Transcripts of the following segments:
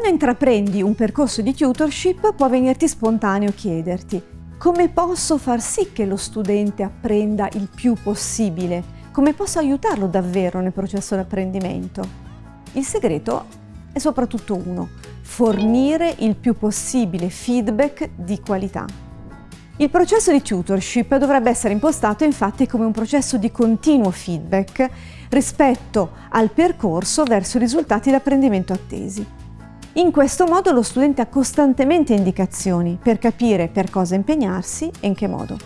Quando intraprendi un percorso di tutorship può venirti spontaneo chiederti come posso far sì che lo studente apprenda il più possibile? Come posso aiutarlo davvero nel processo di apprendimento? Il segreto è soprattutto uno, fornire il più possibile feedback di qualità. Il processo di tutorship dovrebbe essere impostato infatti come un processo di continuo feedback rispetto al percorso verso i risultati di apprendimento attesi. In questo modo lo studente ha costantemente indicazioni per capire per cosa impegnarsi e in che modo.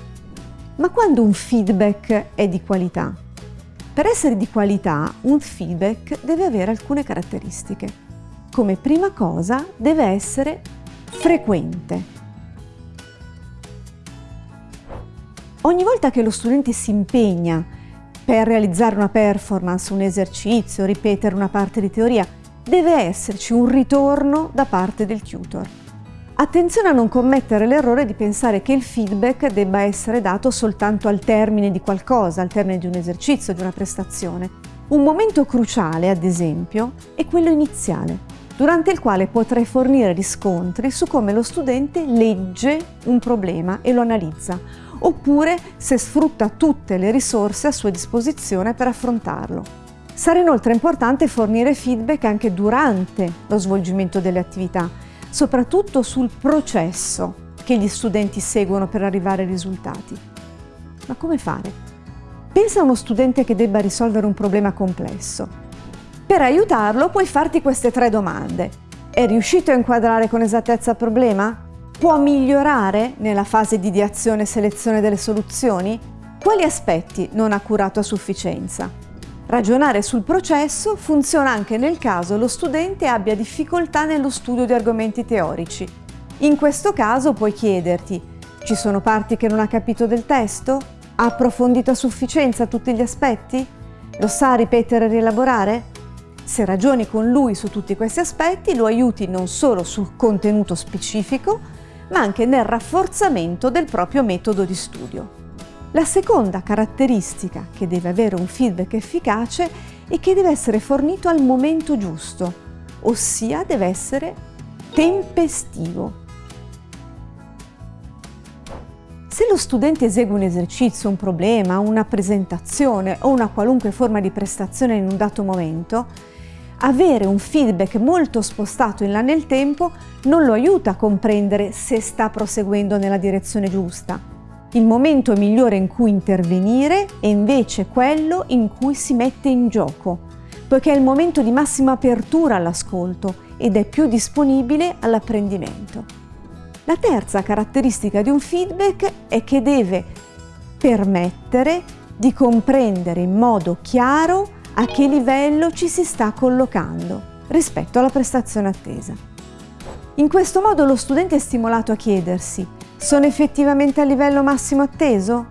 Ma quando un feedback è di qualità? Per essere di qualità, un feedback deve avere alcune caratteristiche. Come prima cosa deve essere frequente. Ogni volta che lo studente si impegna per realizzare una performance, un esercizio, ripetere una parte di teoria, deve esserci un ritorno da parte del tutor. Attenzione a non commettere l'errore di pensare che il feedback debba essere dato soltanto al termine di qualcosa, al termine di un esercizio, di una prestazione. Un momento cruciale, ad esempio, è quello iniziale, durante il quale potrei fornire riscontri su come lo studente legge un problema e lo analizza, oppure se sfrutta tutte le risorse a sua disposizione per affrontarlo. Sarà inoltre importante fornire feedback anche durante lo svolgimento delle attività, soprattutto sul processo che gli studenti seguono per arrivare ai risultati. Ma come fare? Pensa a uno studente che debba risolvere un problema complesso. Per aiutarlo puoi farti queste tre domande. È riuscito a inquadrare con esattezza il problema? Può migliorare nella fase di ideazione e selezione delle soluzioni? Quali aspetti non ha curato a sufficienza? Ragionare sul processo funziona anche nel caso lo studente abbia difficoltà nello studio di argomenti teorici. In questo caso puoi chiederti ci sono parti che non ha capito del testo? Ha approfondito a sufficienza tutti gli aspetti? Lo sa ripetere e rielaborare? Se ragioni con lui su tutti questi aspetti lo aiuti non solo sul contenuto specifico, ma anche nel rafforzamento del proprio metodo di studio. La seconda caratteristica che deve avere un feedback efficace è che deve essere fornito al momento giusto, ossia deve essere tempestivo. Se lo studente esegue un esercizio, un problema, una presentazione o una qualunque forma di prestazione in un dato momento, avere un feedback molto spostato in là nel tempo non lo aiuta a comprendere se sta proseguendo nella direzione giusta il momento migliore in cui intervenire è invece quello in cui si mette in gioco, poiché è il momento di massima apertura all'ascolto ed è più disponibile all'apprendimento. La terza caratteristica di un feedback è che deve permettere di comprendere in modo chiaro a che livello ci si sta collocando rispetto alla prestazione attesa. In questo modo lo studente è stimolato a chiedersi sono effettivamente a livello massimo atteso?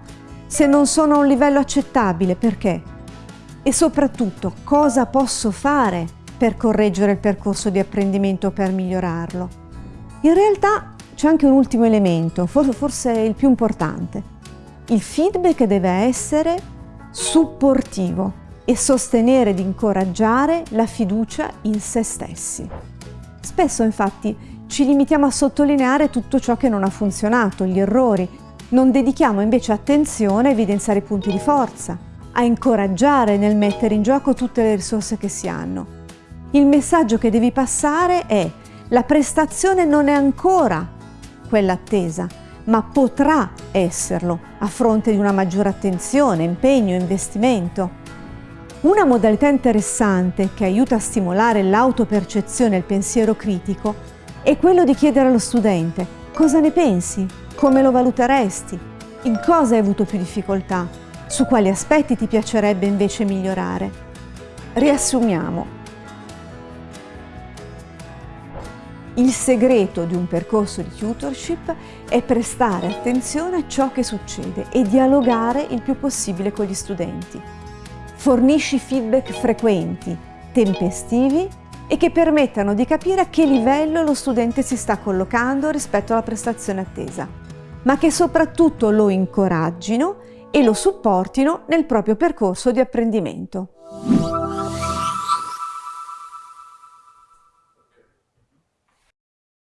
Se non sono a un livello accettabile, perché? E soprattutto, cosa posso fare per correggere il percorso di apprendimento per migliorarlo? In realtà c'è anche un ultimo elemento, forse il più importante. Il feedback deve essere supportivo e sostenere ed incoraggiare la fiducia in se stessi. Spesso infatti ci limitiamo a sottolineare tutto ciò che non ha funzionato, gli errori. Non dedichiamo invece attenzione a evidenziare i punti di forza, a incoraggiare nel mettere in gioco tutte le risorse che si hanno. Il messaggio che devi passare è la prestazione non è ancora quella attesa, ma potrà esserlo a fronte di una maggiore attenzione, impegno, investimento. Una modalità interessante che aiuta a stimolare l'autopercezione e il pensiero critico è quello di chiedere allo studente cosa ne pensi, come lo valuteresti, in cosa hai avuto più difficoltà, su quali aspetti ti piacerebbe invece migliorare. Riassumiamo. Il segreto di un percorso di tutorship è prestare attenzione a ciò che succede e dialogare il più possibile con gli studenti. Fornisci feedback frequenti, tempestivi e che permettano di capire a che livello lo studente si sta collocando rispetto alla prestazione attesa, ma che soprattutto lo incoraggino e lo supportino nel proprio percorso di apprendimento.